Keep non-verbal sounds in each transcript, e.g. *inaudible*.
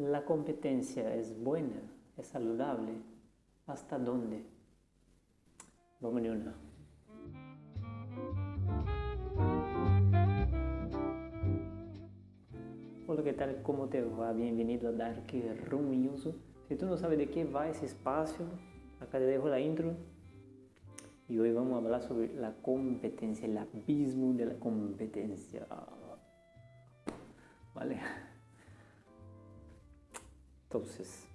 ¿La competencia es buena? ¿Es saludable? ¿Hasta dónde? Vamos de una. Hola, ¿qué tal? ¿Cómo te va? Bienvenido a Dark Room. Si tú no sabes de qué va ese espacio, acá te dejo la intro. Y hoy vamos a hablar sobre la competencia, el abismo de la competencia. ¿Vale? Entonces,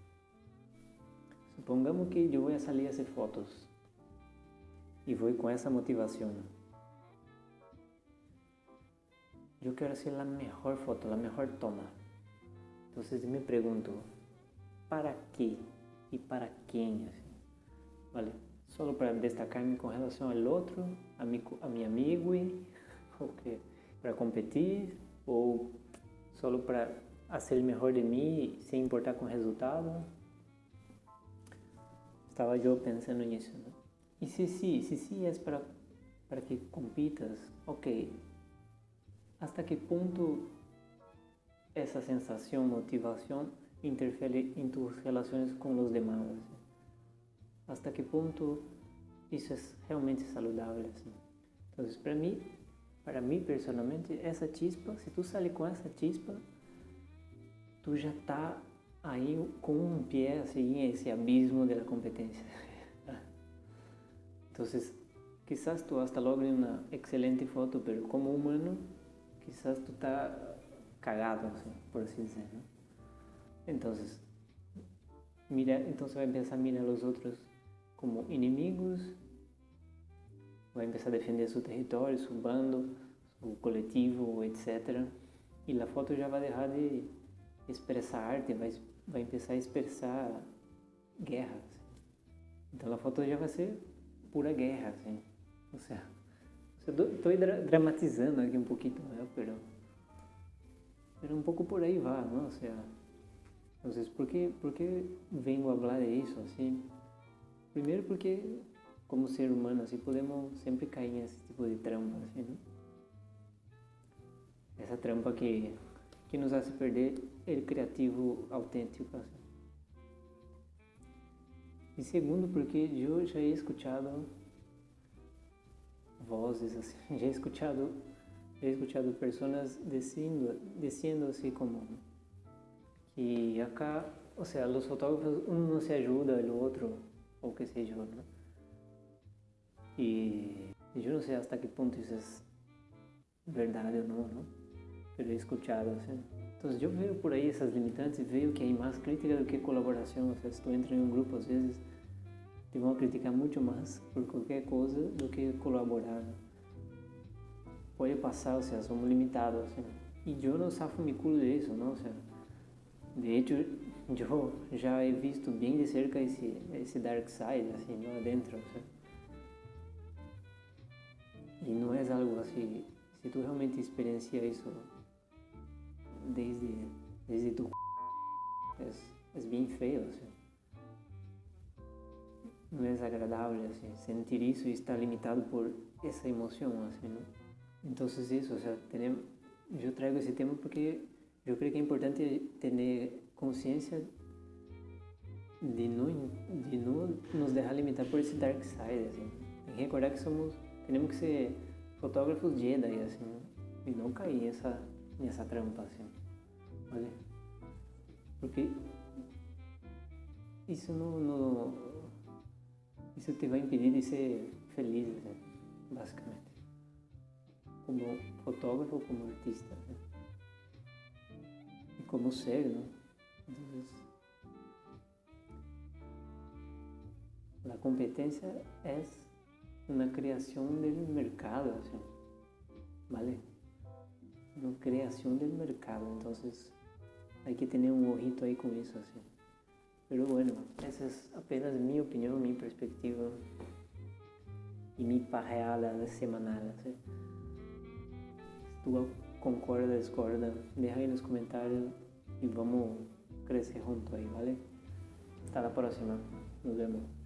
supongamos que yo voy a salir a hacer fotos y voy con esa motivación. Yo quiero hacer la mejor foto, la mejor toma. Entonces me pregunto, ¿para qué? ¿Y para quién? ¿Vale? Solo para destacarme con relación al otro, a mi, a mi amigo, *laughs* para competir, o solo para hacer el mejor de mí sin importar con el resultado. Estaba yo pensando en eso. ¿no? Y si sí, si sí es para, para que compitas, ok, ¿hasta qué punto esa sensación, motivación interfiere en tus relaciones con los demás? ¿Hasta qué punto eso es realmente saludable? Assim? Entonces, para mí, para mí personalmente, essa chispa, se tu sale com essa chispa, tu já está aí com um pé assim esse abismo da competência. Então, quizás tu hasta logre uma excelente foto, mas como humano, quizás tu está cagado, assim, por assim dizer. ¿no? Então, mira, então vai começar a mirar os outros como inimigos, vai começar a defender seu território, seu bando, seu coletivo, etc. E a foto já vai deixar de expressar arte, vai, vai começar a expressar guerra. Assim. Então a foto já vai ser pura guerra, assim. Ou seja, estou dramatizando aqui um pouquinho, né? pero, pero um pouco por aí vai, não? Ou seja, ¿por qué, ¿por qué vengo a falar de isso, assim? Primeiro porque, como ser humano, assim, podemos sempre cair nesse tipo de trampa, assim, né? Essa trampa que que nos hace perder el criativo autêntico. E segundo, porque eu já he escutado vozes, assim, *laughs* já he escutado, já he pessoas dizendo, dizendo assim como que acá, ou seja, os fotógrafos, um não se ajuda, o outro, ou que seja, né? E eu não sei até que ponto isso é verdade ou não, não? Pero he escuchado. ¿sí? Entonces yo veo por ahí esas limitantes y veo que hay más crítica do que colaboración. O sea, si tú entras en un grupo, a veces te van a criticar mucho más por cualquier cosa do que colaborar. Puede pasar, o sea, somos limitados. ¿sí? Y yo no zafo mi culo de eso, ¿no? O sea, de hecho, yo ya he visto bien de cerca ese dark side, así, ¿no? Adentro, o sea. Y no es algo así, si tú realmente experiencias eso, desde, desde tu *laughs* es, es bien feo, assim. não é agradável assim, sentir isso estar limitado por essa emoção, assim, não? Então isso, o sea, tenemos, eu trago esse tema porque eu creio que é importante ter consciência de não de não nos deixar limitar por esse dark side, assim. E recordar que somos, temos que ser fotógrafos Jedi, assim, e não cair nessa nessa trampa, assim. Olha. Porque isso não, não, isso te vai impedir de ser feliz, né? basicamente. Como fotógrafo, como artista. Né? E como ser, né? Entonces, la competencia es una creación del mercado, ¿vale? Una creación del mercado, entonces hay que tener un ojito ahí con eso, así. Pero bueno, esa es apenas mi opinión, mi perspectiva y mi pajeada semanal. Si tú concorda, discorda, deja ahí en los comentarios y vamos a crecer juntos ahí, ¿vale? Hasta la próxima. Nos vemos.